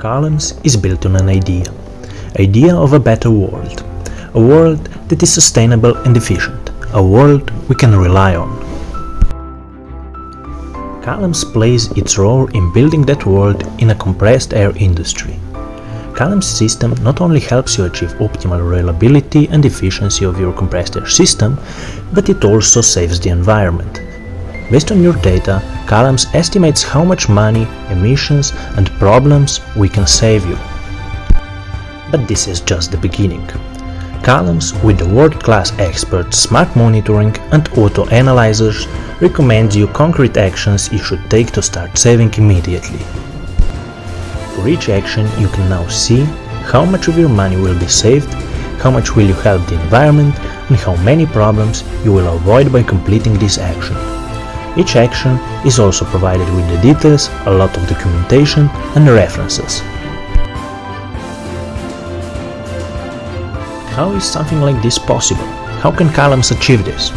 Columns is built on an idea. Idea of a better world. A world that is sustainable and efficient. A world we can rely on. Columns plays its role in building that world in a compressed air industry. Columns system not only helps you achieve optimal reliability and efficiency of your compressed air system, but it also saves the environment. Based on your data, Columns estimates how much money, emissions and problems we can save you. But this is just the beginning. Columns with the world-class experts, smart monitoring and auto analyzers recommends you concrete actions you should take to start saving immediately. For each action you can now see how much of your money will be saved, how much will you help the environment and how many problems you will avoid by completing this action. Each action is also provided with the details, a lot of documentation and references. How is something like this possible? How can Columns achieve this?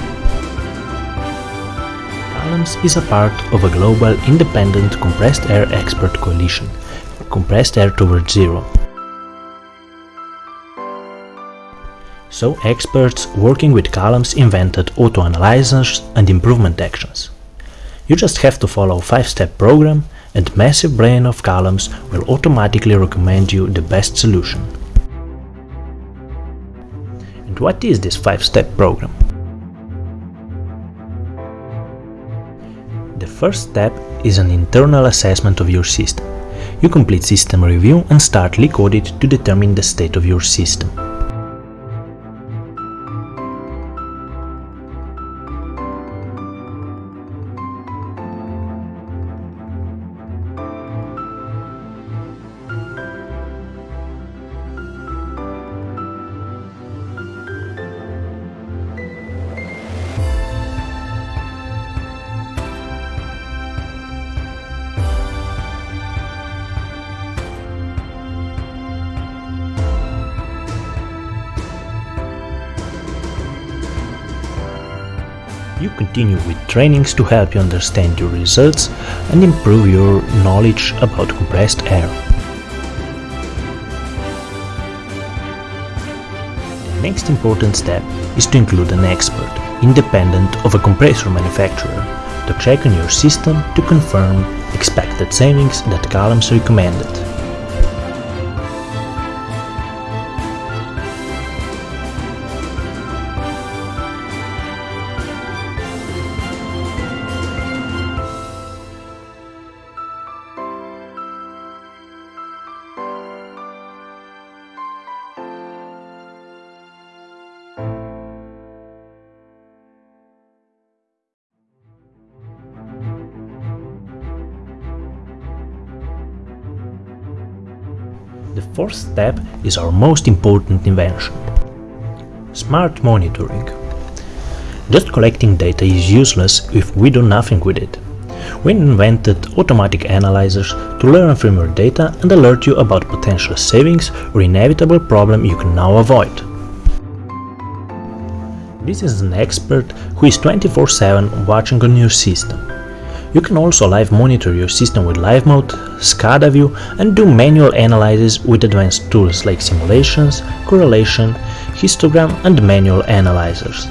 Columns is a part of a global independent compressed air expert coalition, Compressed Air Towards Zero. So experts working with Columns invented auto-analyzers and improvement actions. You just have to follow 5-step program and massive brain of Columns will automatically recommend you the best solution. And what is this 5-step program? The first step is an internal assessment of your system. You complete system review and start leak audit to determine the state of your system. You continue with trainings to help you understand your results and improve your knowledge about compressed air. The next important step is to include an expert, independent of a compressor manufacturer, to check on your system to confirm expected savings that Columns recommended. The fourth step is our most important invention. Smart monitoring. Just collecting data is useless if we do nothing with it. We invented automatic analyzers to learn from your data and alert you about potential savings or inevitable problem you can now avoid. This is an expert who is 24-7 watching on your system. You can also live monitor your system with Live Mode, SCADA view and do manual analysis with advanced tools like simulations, correlation, histogram and manual analyzers.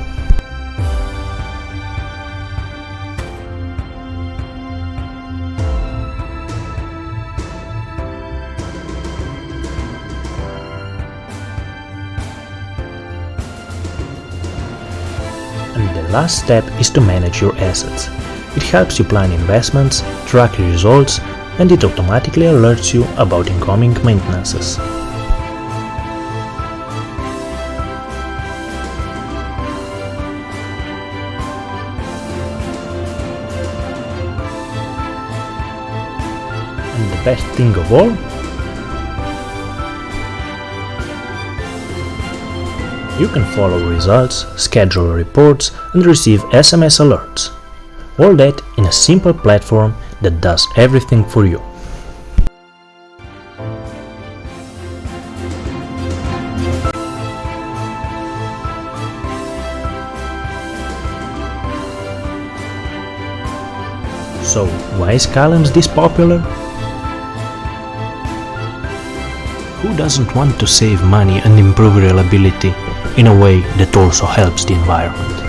And the last step is to manage your assets. It helps you plan investments, track your results, and it automatically alerts you about incoming maintenances. And the best thing of all, you can follow results, schedule reports and receive SMS alerts. All that in a simple platform that does everything for you. So, why is Columns this popular? Who doesn't want to save money and improve reliability in a way that also helps the environment?